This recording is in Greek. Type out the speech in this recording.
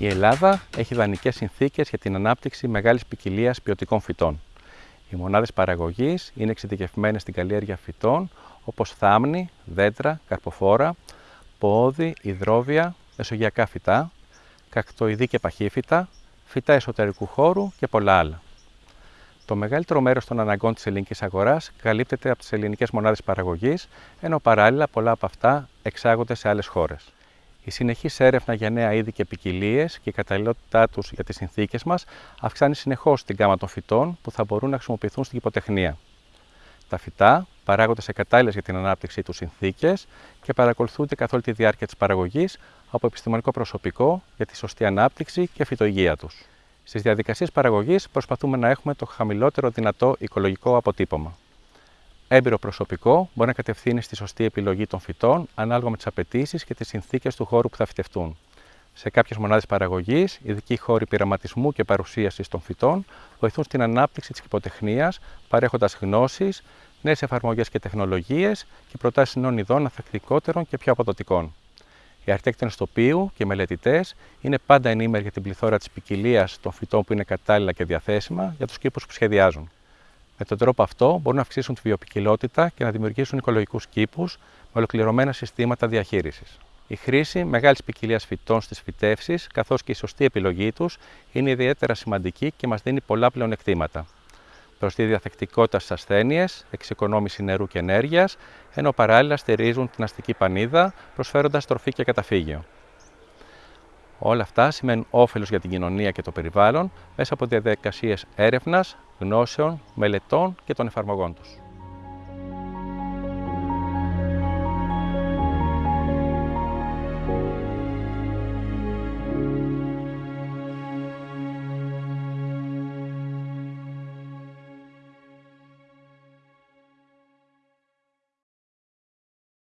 Η Ελλάδα έχει ιδανικές συνθήκες για την ανάπτυξη μεγάλης ποικιλίας ποιοτικών φυτών. Οι μονάδες παραγωγής είναι εξειδικευμένες στην καλλιέργεια φυτών όπως θάμνη, δέντρα, καρποφόρα, πόδι, υδρόβια, μεσογειακά φυτά, κακτοειδή και παχύφυτα, φυτά εσωτερικού χώρου και πολλά άλλα. Το μεγαλύτερο μέρος των αναγκών της ελληνικής αγοράς καλύπτεται από τις ελληνικές μονάδες παραγωγής, ενώ παράλληλα πολλά από αυτά εξάγονται σε άλλες χώρες. Η συνεχής έρευνα για νέα είδη και ποικιλίες και η καταλληλότητά τους για τις συνθήκες μας αυξάνει συνεχώς την γάμα των φυτών που θα μπορούν να χρησιμοποιηθούν στην υποτεχνία. Τα φυτά παράγονται σε κατάλληλες για την ανάπτυξή τους συνθήκες και παρακολουθούνται καθ' όλη τη διάρκεια της παραγωγής από επιστημονικό προσωπικό για τη σωστή ανάπτυξη και φυτοϊγεία τους. Στις διαδικασίες παραγωγής προσπαθούμε να έχουμε το χαμηλότερο δυνατό οικολογικό αποτύπωμα. Έμπειρο προσωπικό μπορεί να κατευθύνει στη σωστή επιλογή των φυτών ανάλογα με τις απαιτήσεις και τις συνθήκες του χώρου που θα φυτευτούν. Σε κάποιες μονάδες παραγωγής, ειδικοί χώροι πειραματισμού και παρουσίασης των φυτών βοηθούν στην ανάπτυξη της υποτεχνία, παρέχοντας γνώσεις, νέες εφαρμογές και τεχνολογίες και προτάσεις νέων ειδών ανθεκτικότερων και πιο αποδοτικών. Οι αρχιτέκτονες τοπίου και οι μελετητές είναι πάντα ενήμεροι για την πληθώρα της ποικιλίας των φυτών που είναι κατάλληλα και διαθέσιμα για τους κήπους που σχεδιάζουν. Με τον τρόπο αυτό μπορούν να αυξήσουν τη βιοπικιλότητα και να δημιουργήσουν οικολογικούς κήπους με ολοκληρωμένα συστήματα διαχείρισης. Η χρήση μεγάλης ποικιλίας φυτών στις φυτεύσεις, καθώς και η σωστή επιλογή τους, είναι ιδιαίτερα σημαντική και μας δίνει πολλά πλεονεκτήματα τη διαθεκτικότητα στις ασθένειες, εξοικονόμηση νερού και ενέργειας, ενώ παράλληλα στηρίζουν την αστική πανίδα, προσφέροντας τροφή και καταφύγιο. Όλα αυτά σημαίνουν όφελος για την κοινωνία και το περιβάλλον μέσα από διαδικασίες έρευνας, γνώσεων, μελετών και των εφαρμογών τους.